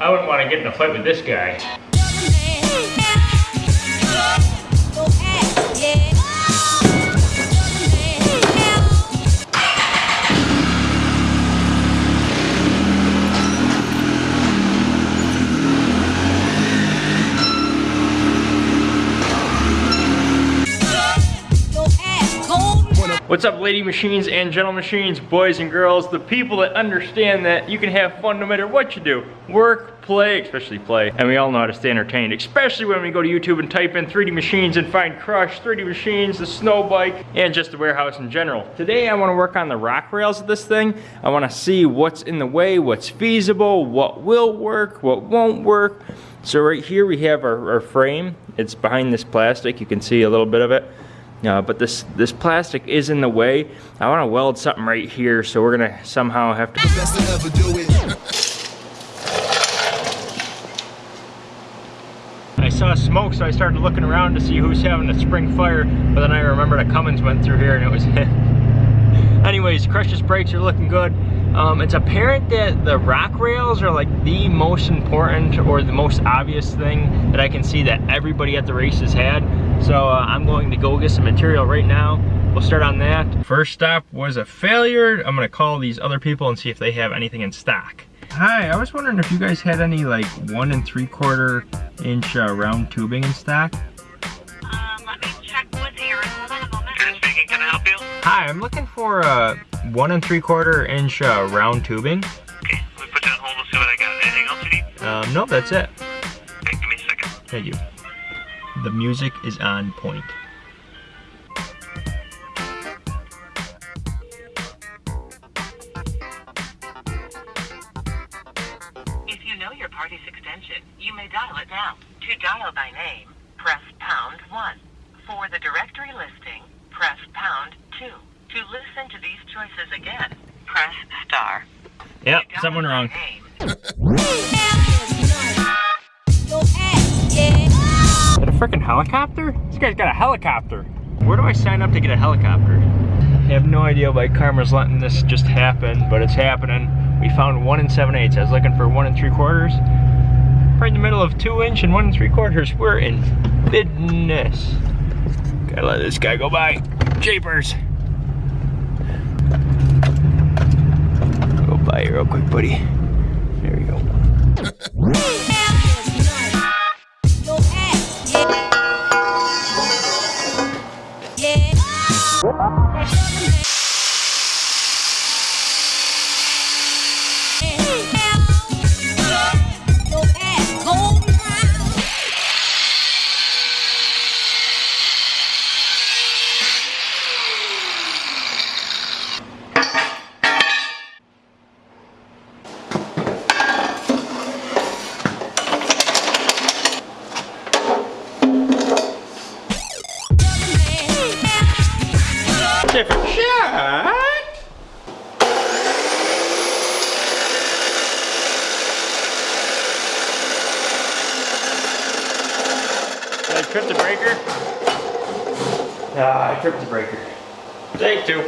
I wouldn't want to get in a fight with this guy. What's up lady machines and gentle machines, boys and girls, the people that understand that you can have fun no matter what you do. Work, play, especially play, and we all know how to stay entertained, especially when we go to YouTube and type in 3D machines and find Crush, 3D machines, the snow bike, and just the warehouse in general. Today I wanna work on the rock rails of this thing. I wanna see what's in the way, what's feasible, what will work, what won't work. So right here we have our, our frame. It's behind this plastic, you can see a little bit of it. Uh, but this this plastic is in the way. I want to weld something right here, so we're gonna somehow have to. I saw smoke, so I started looking around to see who's having a spring fire. But then I remembered a Cummins went through here, and it was. Anyways, Crush's brakes are looking good. Um, it's apparent that the rock rails are like the most important or the most obvious thing that I can see that everybody at the race has had. So uh, I'm going to go get some material right now. We'll start on that. First stop was a failure. I'm gonna call these other people and see if they have anything in stock. Hi, I was wondering if you guys had any like one and three quarter inch uh, round tubing in stock. Hi, I'm looking for a uh, one and three quarter inch uh, round tubing. Okay, let me put you on hold and see what I got. Anything else you need? Um, no, that's it. Okay, give me a second. Thank you. The music is on point. If you know your party's extension, you may dial it now. To dial by name, press pound 1. For the directory listing, press pound 2. To listen to these choices again, press star. Yep, To dial someone wrong. name, Is a freaking helicopter? This guy's got a helicopter. Where do I sign up to get a helicopter? I have no idea why Karma's letting this just happen, but it's happening. We found one and seven eighths. I was looking for one and three quarters. Right in the middle of two inch and one and three quarters. We're in business. Gotta let this guy go by. Japers. Go by real quick, buddy. There we go. Different Did I trip the breaker? Ah, I tripped the breaker. Take two.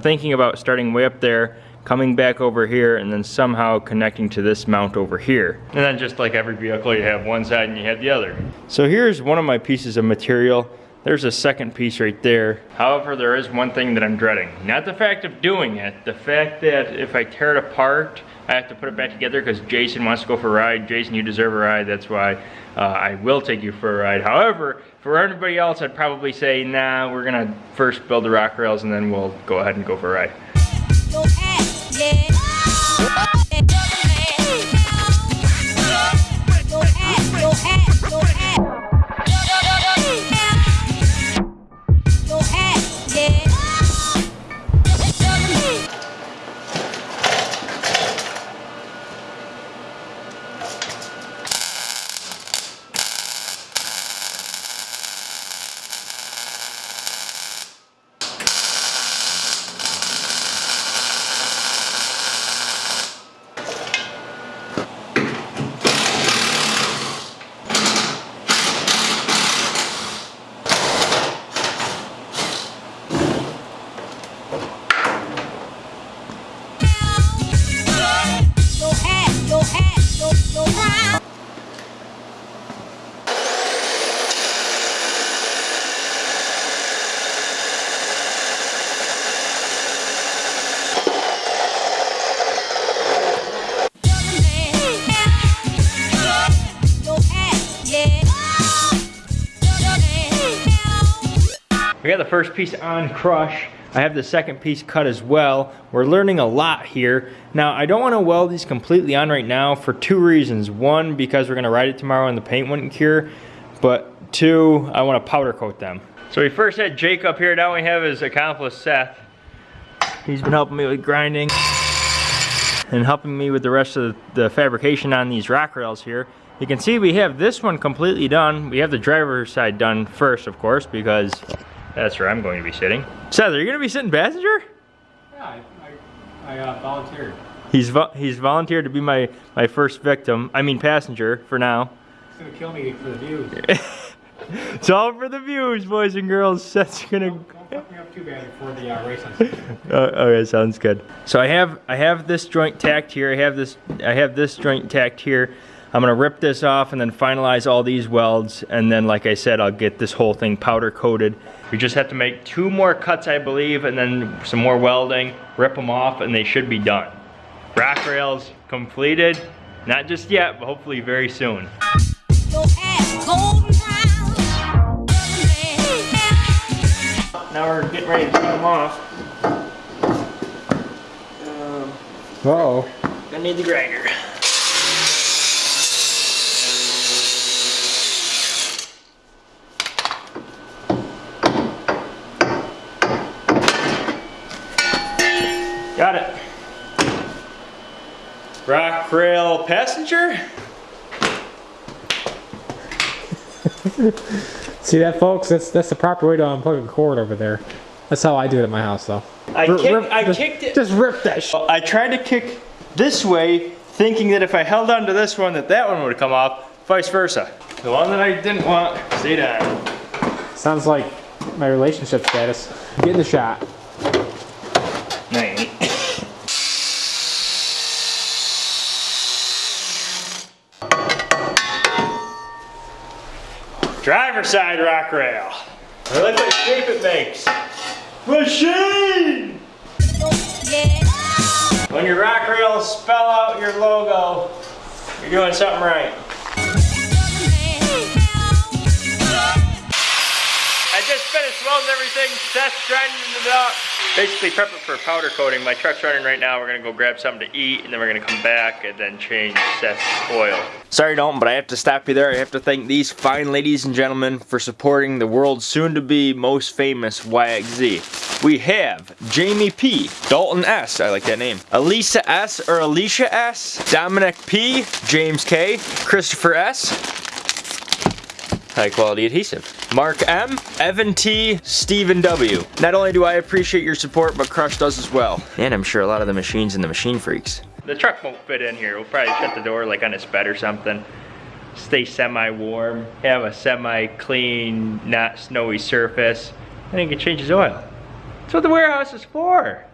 Thinking about starting way up there, coming back over here, and then somehow connecting to this mount over here. And then just like every vehicle, you have one side and you have the other. So here's one of my pieces of material. There's a second piece right there. However, there is one thing that I'm dreading. Not the fact of doing it, the fact that if I tear it apart, I have to put it back together because Jason wants to go for a ride. Jason, you deserve a ride. That's why uh, I will take you for a ride. However, for everybody else, I'd probably say, nah, we're gonna first build the rock rails and then we'll go ahead and go for a ride. Ass, yeah. ass, ass. Got the first piece on crush. I have the second piece cut as well. We're learning a lot here. Now, I don't want to weld these completely on right now for two reasons. One, because we're going to ride it tomorrow and the paint wouldn't cure. But two, I want to powder coat them. So we first had Jake up here. Now we have his accomplice, Seth. He's been helping me with grinding and helping me with the rest of the fabrication on these rock rails here. You can see we have this one completely done. We have the driver's side done first, of course, because that's where I'm going to be sitting. Seth, are you going to be sitting passenger? Yeah, I, I, I uh, volunteered. He's vo he's volunteered to be my, my first victim. I mean passenger for now. It's gonna kill me for the views. It's all for the views, boys and girls. Seth's gonna. Don't fuck me up too bad before the uh, race on Saturday. Uh, okay, sounds good. So I have I have this joint tacked here. I have this I have this joint tacked here. I'm gonna rip this off and then finalize all these welds. And then, like I said, I'll get this whole thing powder coated. We just have to make two more cuts, I believe, and then some more welding. Rip them off, and they should be done. Rock rails completed. Not just yet, but hopefully very soon. Your ass golden brown. Now we're getting ready to take them off. Um, Uh oh. I need the grinder. Got it. Rock rail passenger. See that, folks? That's that's the proper way to unplug a cord over there. That's how I do it at my house, though. I, kick, rip- I just, kicked it. Just rip that shit. I tried to kick this way, thinking that if I held on to this one, that that one would come off, vice versa. The one that I didn't want, stay down. Sounds like my relationship status. Get in the shot. No, you ain't. Driver side rock rail. I like what shape it makes. Machine! When your rock rails spell out your logo, you're doing something right. Just finished welding everything. Seth's grinding it up. Basically prep it for powder coating. My truck's running right now. We're gonna go grab something to eat and then we're gonna come back and then change Seth's oil. Sorry Dalton, but I have to stop you there. I have to thank these fine ladies and gentlemen for supporting the world's soon-to-be most famous YXZ. We have Jamie P, Dalton S, I like that name, Elisa S or Alicia S, Dominic P, James K, Christopher S, high quality adhesive. Mark M, Evan T, Stephen W. Not only do I appreciate your support, but Crush does as well. And I'm sure a lot of the machines and the machine freaks. The truck won't fit in here. We'll probably shut the door like on its bed or something. Stay semi-warm, have a semi-clean, not snowy surface, and he can change his oil. That's what the warehouse is for.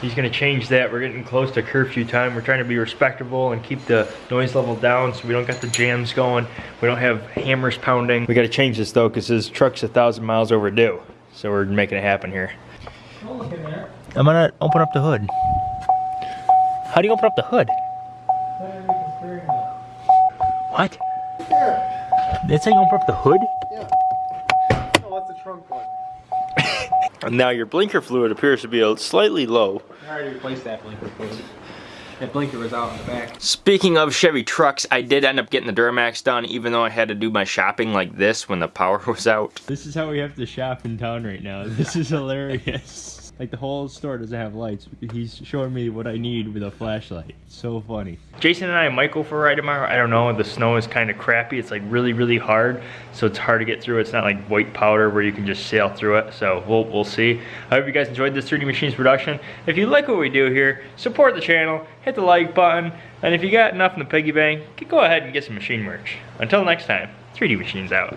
He's gonna change that. We're getting close to curfew time. We're trying to be respectable and keep the noise level down so we don't got the jams going. We don't have hammers pounding. We gotta change this though because his truck's a thousand miles overdue. So we're making it happen here. I'm gonna open up the hood. How do you open up the hood? What? That's how you open up the hood? Yeah. Oh, what's the trunk one? Now your blinker fluid appears to be a slightly low. I already replaced that blinker fluid. That blinker was out in the back. Speaking of Chevy trucks, I did end up getting the Duramax done even though I had to do my shopping like this when the power was out. This is how we have to shop in town right now. This is hilarious. Like the whole store doesn't have lights. He's showing me what I need with a flashlight. So funny. Jason and I might go for a ride tomorrow. I don't know. The snow is kind of crappy. It's like really, really hard. So it's hard to get through. It's not like white powder where you can just sail through it. So we'll, we'll see. I hope you guys enjoyed this 3D Machines production. If you like what we do here, support the channel, hit the like button, and if you got enough in the piggy bank, go ahead and get some machine merch. Until next time, 3D Machines out.